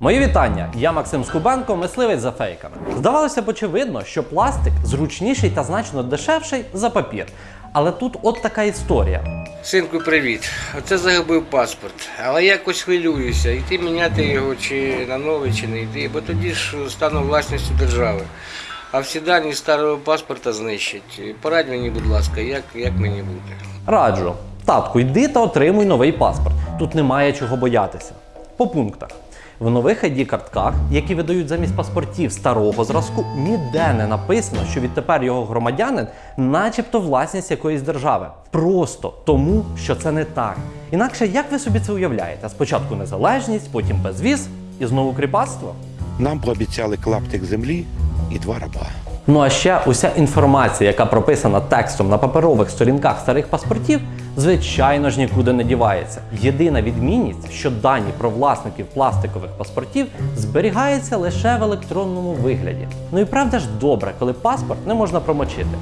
Мої вітання! Я Максим Скубенко, мисливець за фейками. Здавалося б, очевидно, що пластик зручніший та значно дешевший за папір. Але тут от така історія. Синку, привіт. Оце загубив паспорт. Але якось хвилююся, йти міняти його чи на новий, чи не йти, бо тоді ж стану власністю держави. А всі дані старого паспорта знищать. Порадь мені, будь ласка, як, як мені бути. Раджу, татку, йди та отримуй новий паспорт. Тут немає чого боятися. По пунктах. В нових id картках які видають замість паспортів старого зразку, ніде не написано, що відтепер його громадянин, начебто власність якоїсь держави. Просто тому, що це не так. Інакше як ви собі це уявляєте? Спочатку незалежність, потім безвіз і знову кріпацтво. Нам пообіцяли клаптик землі і два раба. Ну а ще уся інформація, яка прописана текстом на паперових сторінках старих паспортів, звичайно ж нікуди не дівається. Єдина відмінність, що дані про власників пластикових паспортів зберігаються лише в електронному вигляді. Ну і правда ж добре, коли паспорт не можна промочити.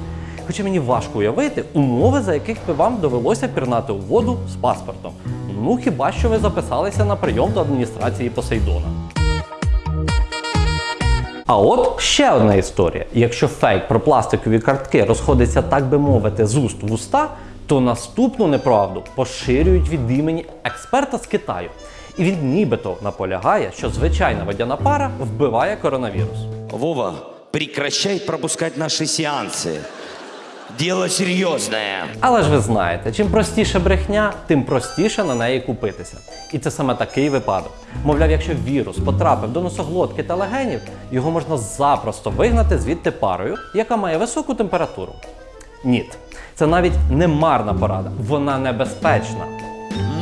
Хоча мені важко уявити умови, за яких би вам довелося пірнати у воду з паспортом. Ну хіба що ви записалися на прийом до адміністрації Посейдона. А от ще одна історія. Якщо фейк про пластикові картки розходиться, так би мовити, з уст в уста, то наступну неправду поширюють від імені експерта з Китаю. І він нібито наполягає, що звичайна водяна пара вбиває коронавірус. Вова, прекращай пропускати наші сеансы. Дело серьезное. Але ж ви знаєте, чим простіше брехня, тим простіше на неї купитися. І це саме такий випадок. Мовляв, якщо вірус потрапив до носоглотки та легенів, його можна запросто вигнати звідти парою, яка має високу температуру. Ні, це навіть не марна порада, вона небезпечна.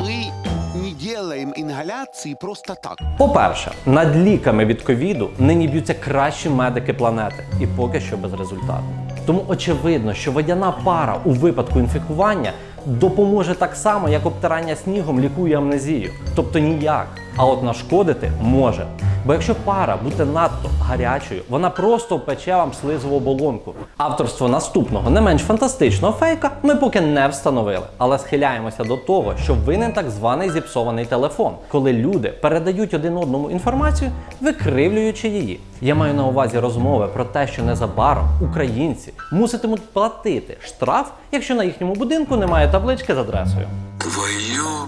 Мы не делаем ингаляции просто так. По-перше, над ліками від ковіду нині б'ються кращі медики планети, і поки що без результату. Тому очевидно, що водяна пара у випадку інфікування допоможе так само, як обтирання снігом лікує амнезію. Тобто ніяк. А от нашкодити може. Бо якщо пара буде надто гарячою, вона просто впече вам слизову оболонку. Авторство наступного не менш фантастичного фейка ми поки не встановили, але схиляємося до того, що винен так званий зіпсований телефон, коли люди передають один одному інформацію, викривлюючи її. Я маю на увазі розмови про те, що незабаром українці муситимуть платити штраф, якщо на їхньому будинку немає таблички з адресою. Твою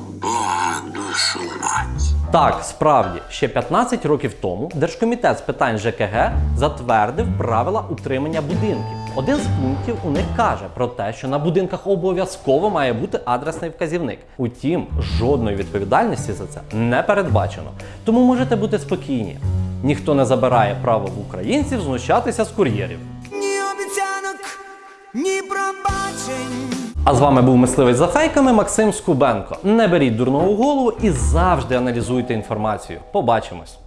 душу мать. Так, справді, ще 15 років тому Держкомітет з питань ЖКГ затвердив правила утримання будинків. Один з пунктів у них каже про те, що на будинках обов'язково має бути адресний вказівник. Утім, жодної відповідальності за це не передбачено. Тому можете бути спокійні. Ніхто не забирає право в українців знущатися з кур'єрів. Ні обіцянок, ні пробачень. А з вами був мисливець за фейками Максим Скубенко. Не беріть дурного в голову і завжди аналізуйте інформацію. Побачимось.